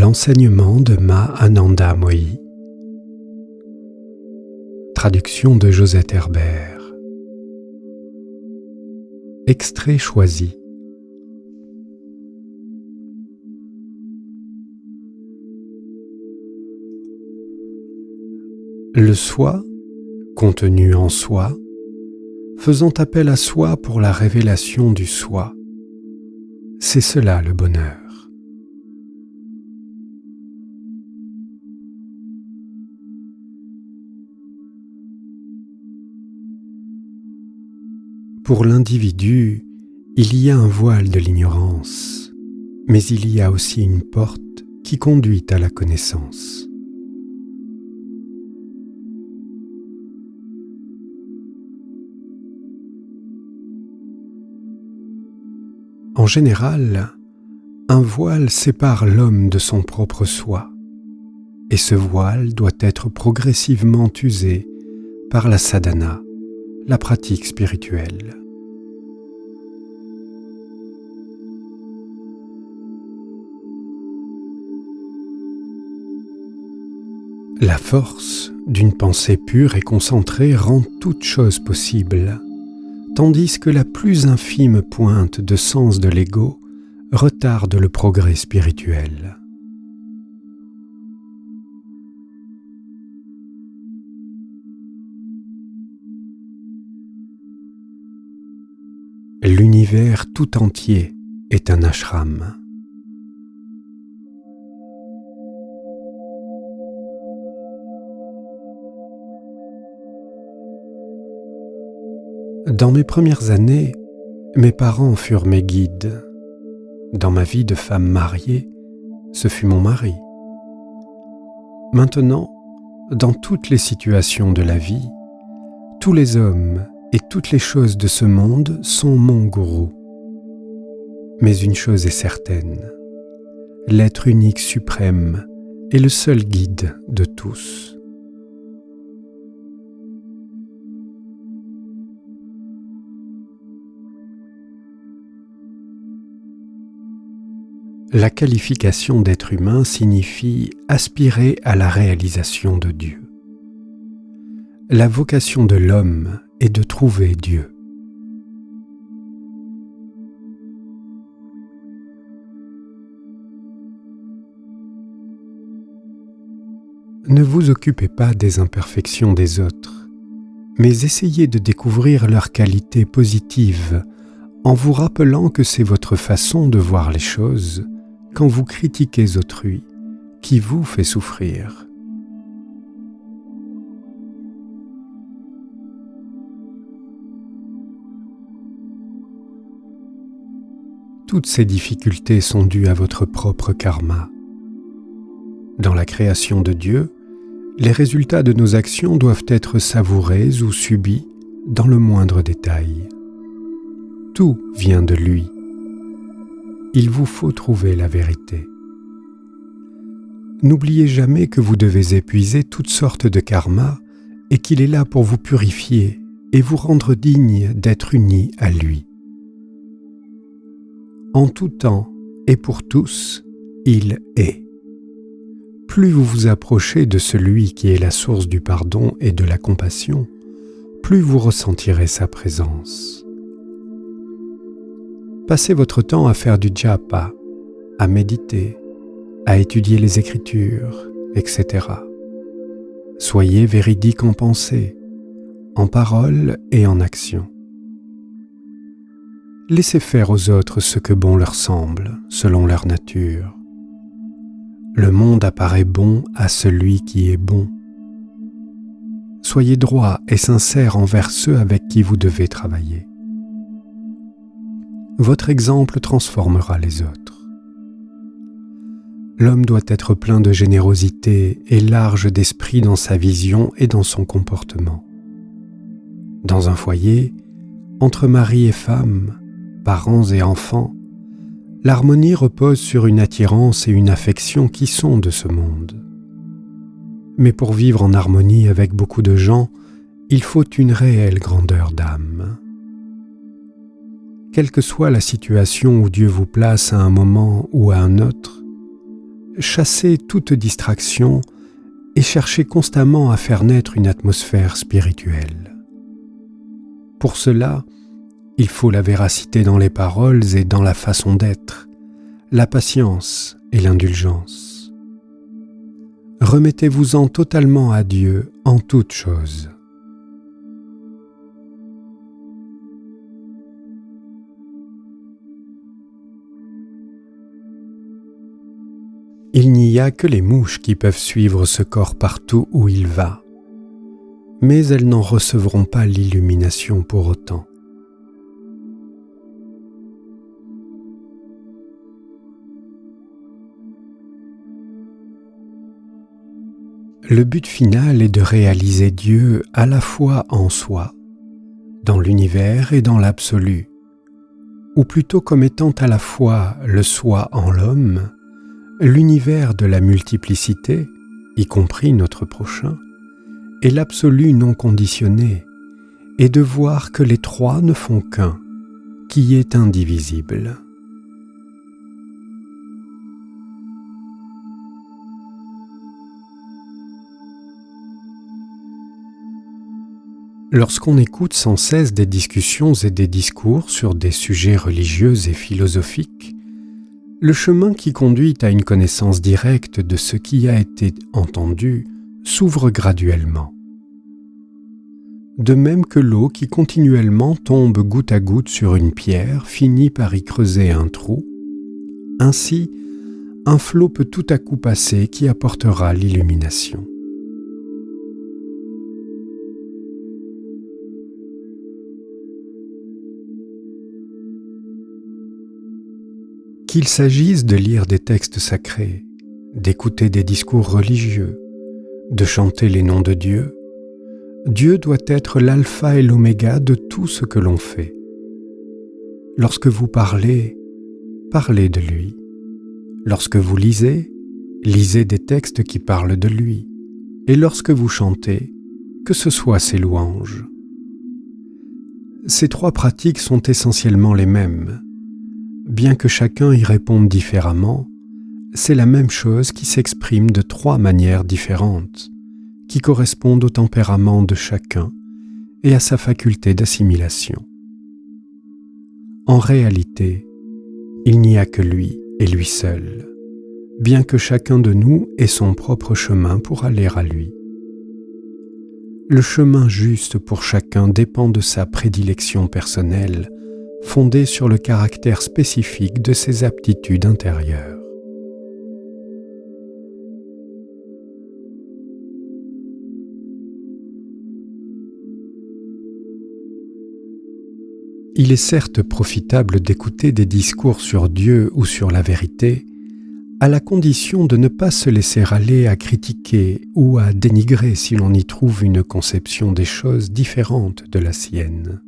L'enseignement de Ma Ananda Moyi. Traduction de Josette Herbert. Extrait choisi. Le soi, contenu en soi, faisant appel à soi pour la révélation du soi, c'est cela le bonheur. Pour l'individu, il y a un voile de l'ignorance, mais il y a aussi une porte qui conduit à la connaissance. En général, un voile sépare l'homme de son propre soi, et ce voile doit être progressivement usé par la sadhana, la pratique spirituelle. La force d'une pensée pure et concentrée rend toute chose possible, tandis que la plus infime pointe de sens de l'ego retarde le progrès spirituel. L'univers tout entier est un ashram. Dans mes premières années, mes parents furent mes guides. Dans ma vie de femme mariée, ce fut mon mari. Maintenant, dans toutes les situations de la vie, tous les hommes et toutes les choses de ce monde sont mon gourou. Mais une chose est certaine, l'être unique suprême est le seul guide de tous. La qualification d'être humain signifie aspirer à la réalisation de Dieu. La vocation de l'homme est de trouver Dieu. Ne vous occupez pas des imperfections des autres, mais essayez de découvrir leurs qualités positives en vous rappelant que c'est votre façon de voir les choses quand vous critiquez autrui qui vous fait souffrir. Toutes ces difficultés sont dues à votre propre karma. Dans la création de Dieu, les résultats de nos actions doivent être savourés ou subis dans le moindre détail. Tout vient de lui il vous faut trouver la vérité. N'oubliez jamais que vous devez épuiser toutes sortes de karma et qu'il est là pour vous purifier et vous rendre digne d'être unis à lui. En tout temps et pour tous, il est. Plus vous vous approchez de celui qui est la source du pardon et de la compassion, plus vous ressentirez sa présence. Passez votre temps à faire du japa, à méditer, à étudier les Écritures, etc. Soyez véridique en pensée, en parole et en action. Laissez faire aux autres ce que bon leur semble, selon leur nature. Le monde apparaît bon à celui qui est bon. Soyez droit et sincère envers ceux avec qui vous devez travailler votre exemple transformera les autres. L'homme doit être plein de générosité et large d'esprit dans sa vision et dans son comportement. Dans un foyer, entre mari et femme, parents et enfants, l'harmonie repose sur une attirance et une affection qui sont de ce monde. Mais pour vivre en harmonie avec beaucoup de gens, il faut une réelle grandeur d'âme quelle que soit la situation où Dieu vous place à un moment ou à un autre, chassez toute distraction et cherchez constamment à faire naître une atmosphère spirituelle. Pour cela, il faut la véracité dans les paroles et dans la façon d'être, la patience et l'indulgence. Remettez-vous-en totalement à Dieu en toutes choses. Il n'y a que les mouches qui peuvent suivre ce corps partout où il va, mais elles n'en recevront pas l'illumination pour autant. Le but final est de réaliser Dieu à la fois en soi, dans l'univers et dans l'absolu, ou plutôt comme étant à la fois le soi en l'homme l'univers de la multiplicité, y compris notre prochain, et l'absolu non conditionné, et de voir que les trois ne font qu'un, qui est indivisible. Lorsqu'on écoute sans cesse des discussions et des discours sur des sujets religieux et philosophiques, le chemin qui conduit à une connaissance directe de ce qui a été entendu s'ouvre graduellement. De même que l'eau qui continuellement tombe goutte à goutte sur une pierre finit par y creuser un trou, ainsi un flot peut tout à coup passer qui apportera l'illumination. Qu'il s'agisse de lire des textes sacrés, d'écouter des discours religieux, de chanter les noms de Dieu, Dieu doit être l'alpha et l'oméga de tout ce que l'on fait. Lorsque vous parlez, parlez de lui. Lorsque vous lisez, lisez des textes qui parlent de lui. Et lorsque vous chantez, que ce soit ses louanges. Ces trois pratiques sont essentiellement les mêmes, Bien que chacun y réponde différemment, c'est la même chose qui s'exprime de trois manières différentes, qui correspondent au tempérament de chacun et à sa faculté d'assimilation. En réalité, il n'y a que lui et lui seul, bien que chacun de nous ait son propre chemin pour aller à lui. Le chemin juste pour chacun dépend de sa prédilection personnelle fondée sur le caractère spécifique de ses aptitudes intérieures. Il est certes profitable d'écouter des discours sur Dieu ou sur la vérité, à la condition de ne pas se laisser aller à critiquer ou à dénigrer si l'on y trouve une conception des choses différente de la sienne.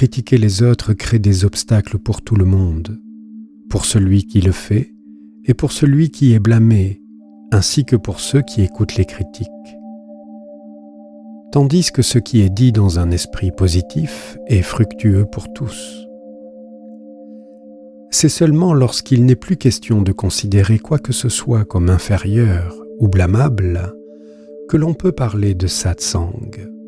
Critiquer les autres crée des obstacles pour tout le monde, pour celui qui le fait et pour celui qui est blâmé, ainsi que pour ceux qui écoutent les critiques. Tandis que ce qui est dit dans un esprit positif est fructueux pour tous. C'est seulement lorsqu'il n'est plus question de considérer quoi que ce soit comme inférieur ou blâmable que l'on peut parler de satsang.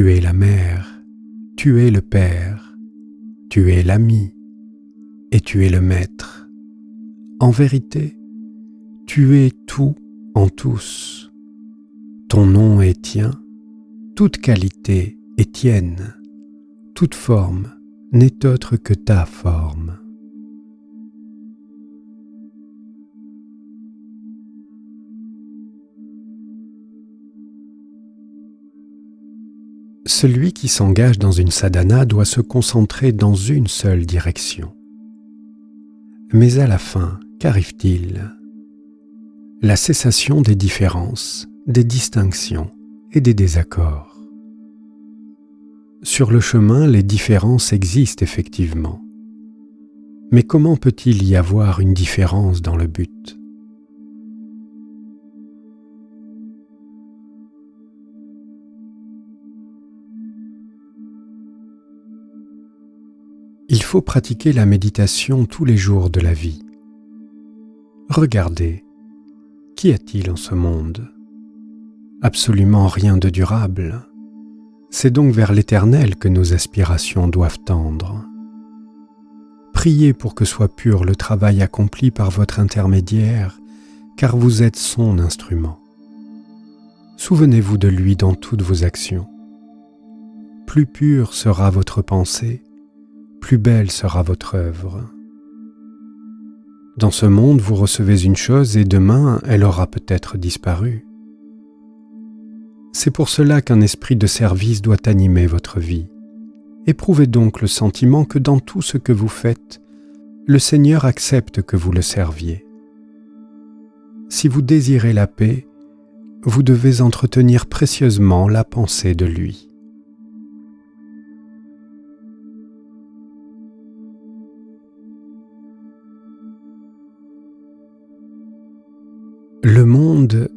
Tu es la mère, tu es le père, tu es l'ami et tu es le maître. En vérité, tu es tout en tous. Ton nom est tien, toute qualité est tienne, toute forme n'est autre que ta forme. Celui qui s'engage dans une sadhana doit se concentrer dans une seule direction. Mais à la fin, qu'arrive-t-il? La cessation des différences, des distinctions et des désaccords. Sur le chemin, les différences existent effectivement. Mais comment peut-il y avoir une différence dans le but? Il faut pratiquer la méditation tous les jours de la vie. Regardez, qu'y a-t-il en ce monde? Absolument rien de durable. C'est donc vers l'éternel que nos aspirations doivent tendre. Priez pour que soit pur le travail accompli par votre intermédiaire, car vous êtes son instrument. Souvenez-vous de lui dans toutes vos actions. Plus pure sera votre pensée, plus belle sera votre œuvre. Dans ce monde, vous recevez une chose et demain, elle aura peut-être disparu. C'est pour cela qu'un esprit de service doit animer votre vie. Éprouvez donc le sentiment que dans tout ce que vous faites, le Seigneur accepte que vous le serviez. Si vous désirez la paix, vous devez entretenir précieusement la pensée de lui.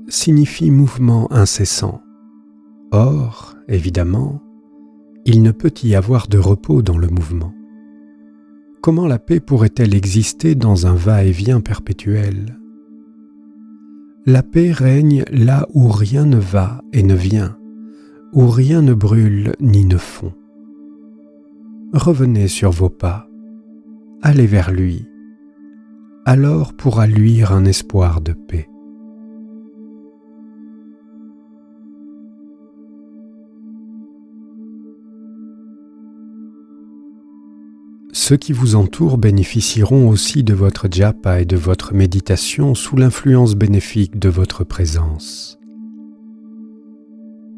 Signifie mouvement incessant. Or, évidemment, il ne peut y avoir de repos dans le mouvement. Comment la paix pourrait-elle exister dans un va-et-vient perpétuel? La paix règne là où rien ne va et ne vient, où rien ne brûle ni ne fond. Revenez sur vos pas, allez vers lui, alors pourra luire un espoir de paix. Ceux qui vous entourent bénéficieront aussi de votre japa et de votre méditation sous l'influence bénéfique de votre présence.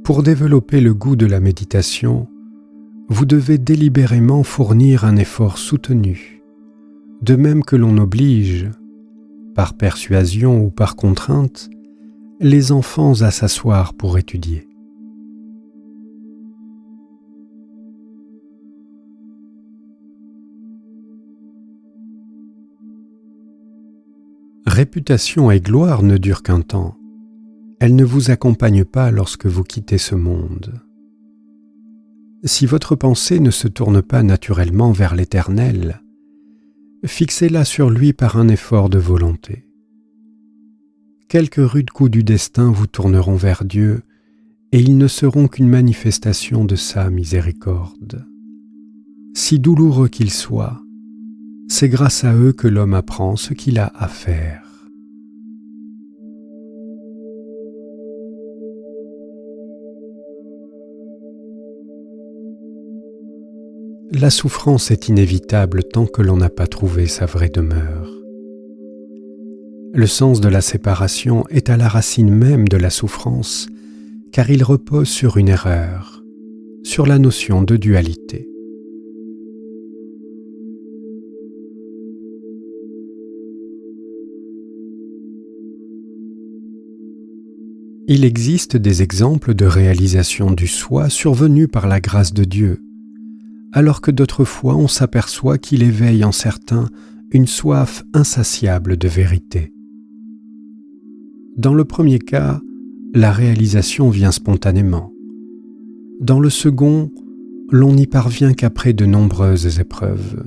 Pour développer le goût de la méditation, vous devez délibérément fournir un effort soutenu, de même que l'on oblige, par persuasion ou par contrainte, les enfants à s'asseoir pour étudier. Réputation et gloire ne durent qu'un temps. Elles ne vous accompagnent pas lorsque vous quittez ce monde. Si votre pensée ne se tourne pas naturellement vers l'Éternel, fixez-la sur lui par un effort de volonté. Quelques rudes coups du destin vous tourneront vers Dieu, et ils ne seront qu'une manifestation de sa miséricorde. Si douloureux qu'ils soient, c'est grâce à eux que l'homme apprend ce qu'il a à faire. La souffrance est inévitable tant que l'on n'a pas trouvé sa vraie demeure. Le sens de la séparation est à la racine même de la souffrance, car il repose sur une erreur, sur la notion de dualité. Il existe des exemples de réalisation du soi survenus par la grâce de Dieu, alors que d'autres fois on s'aperçoit qu'il éveille en certains une soif insatiable de vérité. Dans le premier cas, la réalisation vient spontanément. Dans le second, l'on n'y parvient qu'après de nombreuses épreuves.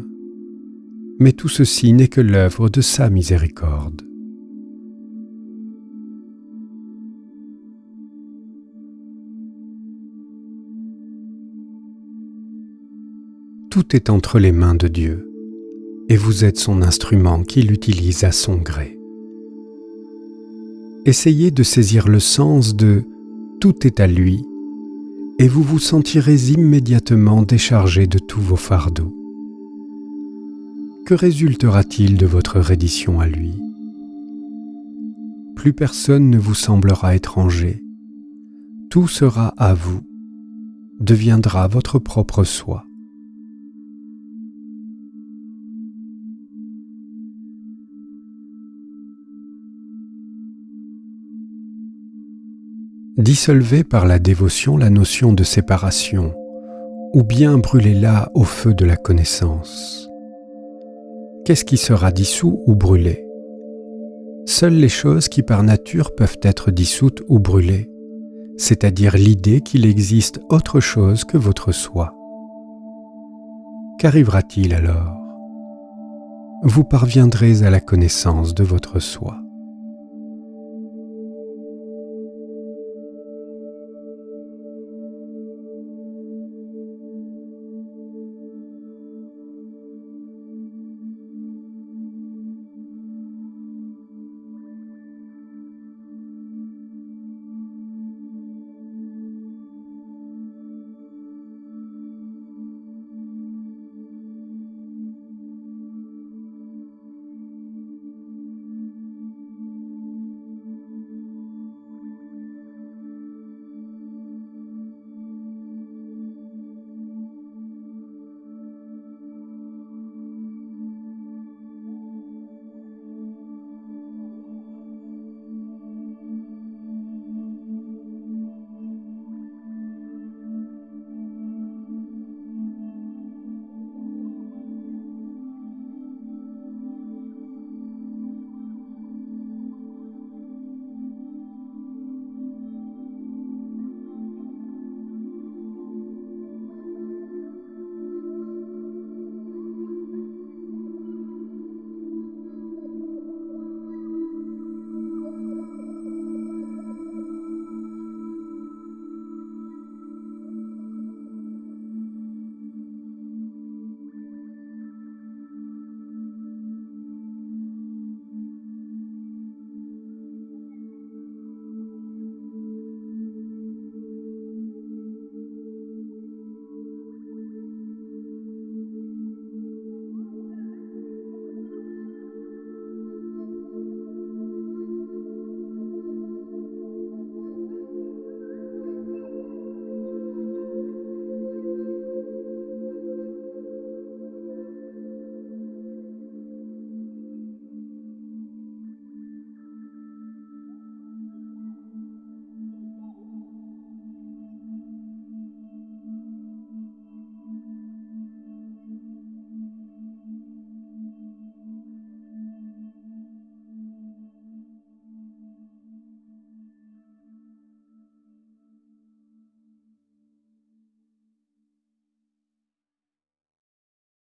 Mais tout ceci n'est que l'œuvre de sa miséricorde. Tout est entre les mains de Dieu, et vous êtes son instrument qu'il utilise à son gré. Essayez de saisir le sens de Tout est à lui, et vous vous sentirez immédiatement déchargé de tous vos fardeaux. Que résultera-t-il de votre reddition à lui? Plus personne ne vous semblera étranger, tout sera à vous, deviendra votre propre soi. Dissolvez par la dévotion la notion de séparation, ou bien brûlez-la au feu de la connaissance. Qu'est-ce qui sera dissous ou brûlé? Seules les choses qui par nature peuvent être dissoutes ou brûlées, c'est-à-dire l'idée qu'il existe autre chose que votre soi. Qu'arrivera-t-il alors? Vous parviendrez à la connaissance de votre soi.